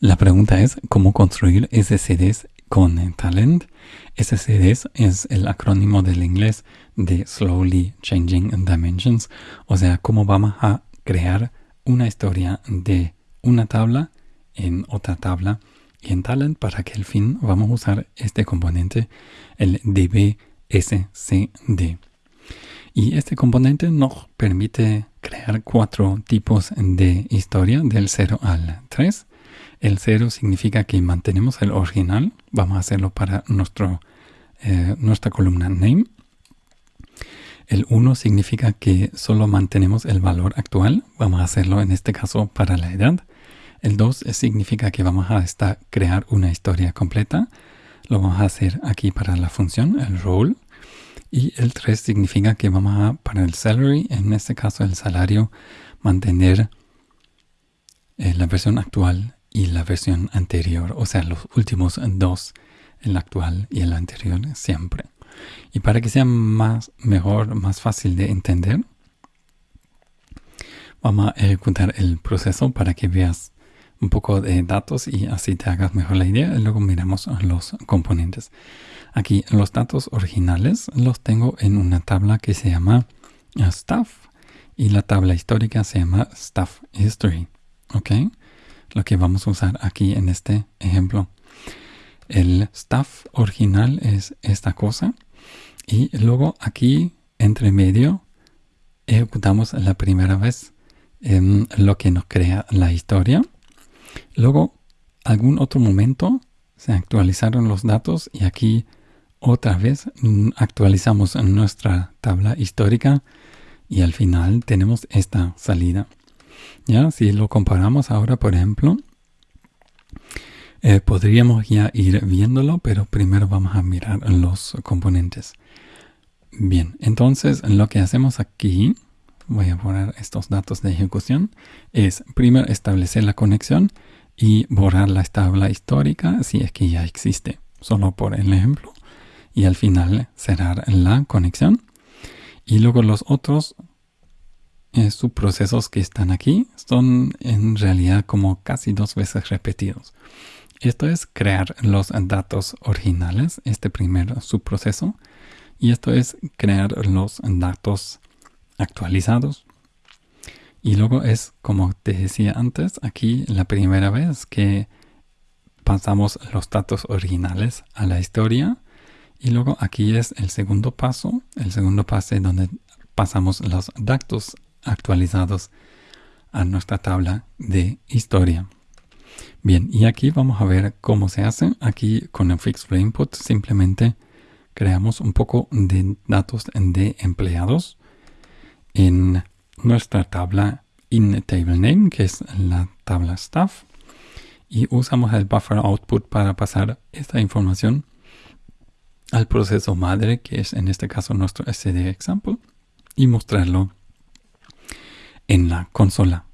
La pregunta es cómo construir SCDs con Talent. SCDs es el acrónimo del inglés de Slowly Changing Dimensions, o sea, cómo vamos a crear una historia de una tabla en otra tabla y en Talent para que al fin vamos a usar este componente, el DBSCD. Y este componente nos permite crear cuatro tipos de historia del 0 al 3. El 0 significa que mantenemos el original. Vamos a hacerlo para nuestro, eh, nuestra columna name. El 1 significa que solo mantenemos el valor actual. Vamos a hacerlo en este caso para la edad. El 2 significa que vamos a crear una historia completa. Lo vamos a hacer aquí para la función, el role. Y el 3 significa que vamos a, para el salary, en este caso el salario, mantener eh, la versión actual y la versión anterior. O sea, los últimos dos, el actual y el anterior siempre. Y para que sea más mejor, más fácil de entender, vamos a ejecutar el proceso para que veas un poco de datos y así te hagas mejor la idea. Luego miramos los componentes. Aquí los datos originales los tengo en una tabla que se llama Stuff y la tabla histórica se llama Stuff History. ¿Ok? Lo que vamos a usar aquí en este ejemplo. El stuff original es esta cosa y luego aquí entre medio ejecutamos la primera vez en lo que nos crea la historia Luego, algún otro momento se actualizaron los datos y aquí otra vez mm, actualizamos nuestra tabla histórica y al final tenemos esta salida. Ya, si lo comparamos ahora, por ejemplo, eh, podríamos ya ir viéndolo, pero primero vamos a mirar los componentes. Bien, entonces lo que hacemos aquí, voy a poner estos datos de ejecución, es primero establecer la conexión y borrar la tabla histórica si es que ya existe, solo por el ejemplo. Y al final cerrar la conexión. Y luego los otros eh, subprocesos que están aquí son en realidad como casi dos veces repetidos. Esto es crear los datos originales, este primer subproceso. Y esto es crear los datos actualizados. Y luego es, como te decía antes, aquí la primera vez que pasamos los datos originales a la historia. Y luego aquí es el segundo paso, el segundo paso donde pasamos los datos actualizados a nuestra tabla de historia. Bien, y aquí vamos a ver cómo se hace. Aquí con el Fixed Input simplemente creamos un poco de datos de empleados en nuestra tabla inTableName, que es la tabla staff, y usamos el buffer output para pasar esta información al proceso madre, que es en este caso nuestro std example, y mostrarlo en la consola.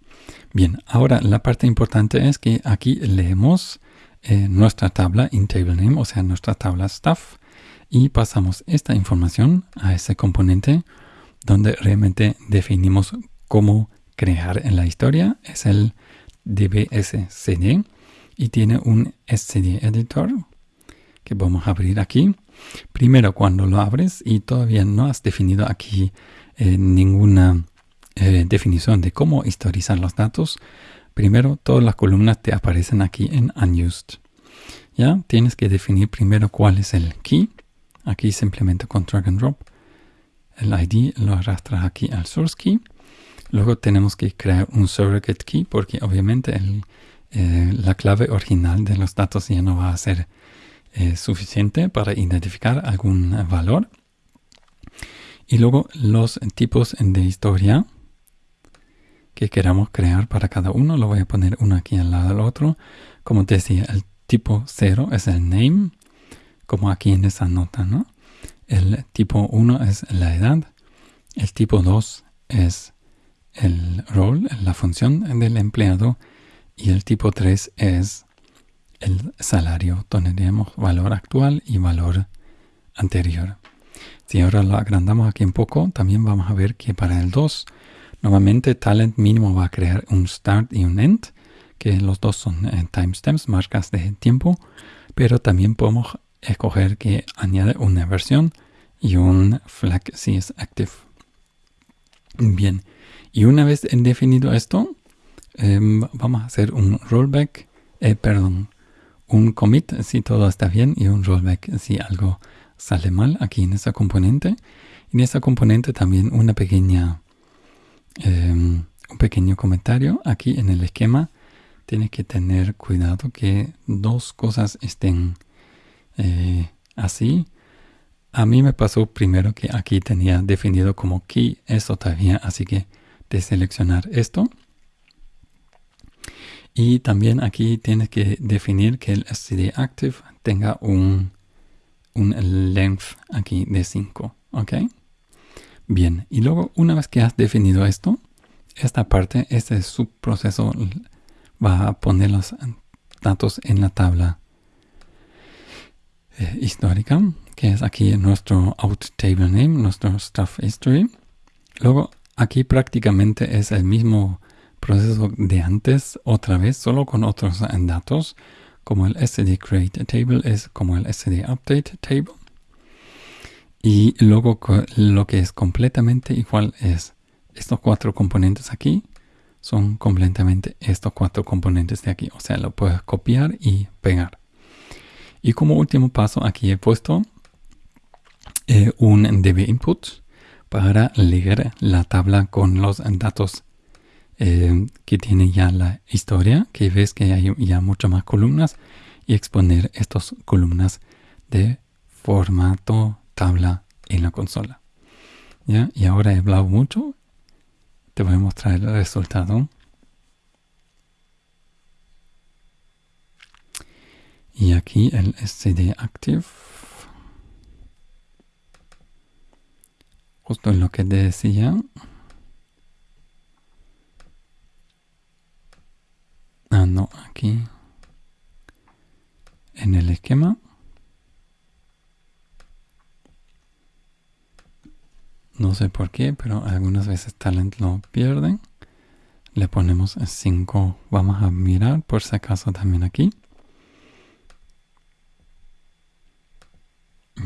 Bien, ahora la parte importante es que aquí leemos eh, nuestra tabla inTableName, o sea, nuestra tabla staff, y pasamos esta información a ese componente donde realmente definimos cómo crear en la historia. Es el dbscd y tiene un scd editor que vamos a abrir aquí. Primero cuando lo abres y todavía no has definido aquí eh, ninguna eh, definición de cómo historizar los datos, primero todas las columnas te aparecen aquí en unused. Ya tienes que definir primero cuál es el key. Aquí simplemente con drag and drop el ID lo arrastras aquí al source key. Luego tenemos que crear un surrogate key porque obviamente eh, la clave original de los datos ya no va a ser eh, suficiente para identificar algún valor. Y luego los tipos de historia que queramos crear para cada uno. Lo voy a poner uno aquí al lado del otro. Como decía, el tipo 0 es el name, como aquí en esa nota, ¿no? El tipo 1 es la edad. El tipo 2 es el role, la función del empleado. Y el tipo 3 es el salario. Tendríamos valor actual y valor anterior. Si ahora lo agrandamos aquí un poco, también vamos a ver que para el 2, nuevamente talent mínimo va a crear un start y un end, que los dos son eh, timestamps, marcas de tiempo, pero también podemos escoger que añade una versión y un flag si es active. Bien, y una vez definido esto, em, vamos a hacer un rollback, eh, perdón, un commit si todo está bien y un rollback si algo sale mal aquí en esa componente. En esa componente también una pequeña, em, un pequeño comentario aquí en el esquema. Tiene que tener cuidado que dos cosas estén eh, así. A mí me pasó primero que aquí tenía definido como key esto todavía, así que de seleccionar esto. Y también aquí tienes que definir que el std active tenga un, un length aquí de 5, ¿ok? Bien, y luego una vez que has definido esto, esta parte, este subproceso va a poner los datos en la tabla eh, histórica, que es aquí nuestro out table name, nuestro stuff history. Luego aquí prácticamente es el mismo proceso de antes, otra vez, solo con otros datos, como el std create table es como el std update table. Y luego lo que es completamente igual es estos cuatro componentes aquí son completamente estos cuatro componentes de aquí. O sea, lo puedes copiar y pegar. Y como último paso aquí he puesto eh, un DB input para leer la tabla con los datos eh, que tiene ya la historia, que ves que hay ya muchas más columnas y exponer estas columnas de formato tabla en la consola. ¿Ya? Y ahora he hablado mucho, te voy a mostrar el resultado. Y aquí el std active. Justo en lo que decía. Ah, no, aquí. En el esquema. No sé por qué, pero algunas veces Talent lo pierden. Le ponemos 5. Vamos a mirar por si acaso también aquí.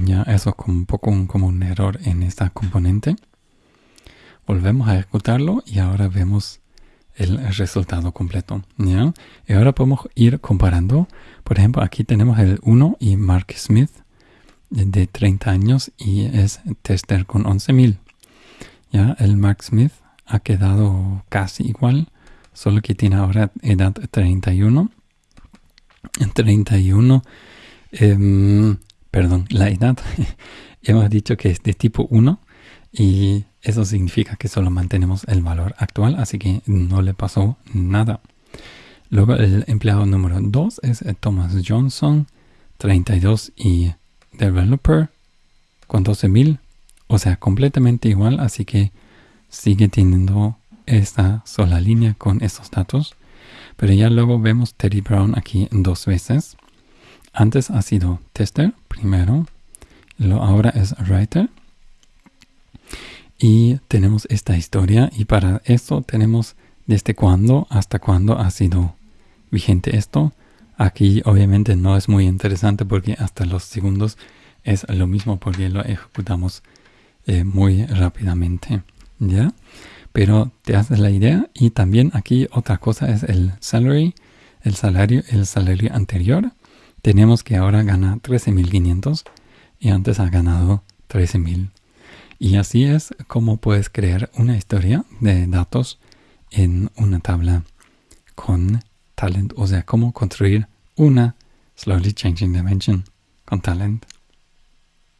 Ya, eso es un poco como un error en esta componente. Volvemos a ejecutarlo y ahora vemos el resultado completo. ¿ya? Y ahora podemos ir comparando. Por ejemplo, aquí tenemos el 1 y Mark Smith de 30 años y es tester con 11.000. Ya, el Mark Smith ha quedado casi igual, solo que tiene ahora edad 31. 31 eh, perdón, la edad, hemos dicho que es de tipo 1 y eso significa que solo mantenemos el valor actual, así que no le pasó nada. Luego el empleado número 2 es eh, Thomas Johnson, 32 y developer con 12.000, o sea, completamente igual, así que sigue teniendo esta sola línea con estos datos. Pero ya luego vemos Teddy Brown aquí dos veces. Antes ha sido tester primero, lo ahora es writer. Y tenemos esta historia y para esto tenemos desde cuándo hasta cuándo ha sido vigente esto. Aquí obviamente no es muy interesante porque hasta los segundos es lo mismo porque lo ejecutamos eh, muy rápidamente. ¿Ya? Pero te haces la idea y también aquí otra cosa es el salary, el salario, el salario anterior tenemos que ahora gana 13.500 y antes ha ganado 13.000. Y así es como puedes crear una historia de datos en una tabla con talent, o sea, cómo construir una slowly changing dimension con talent.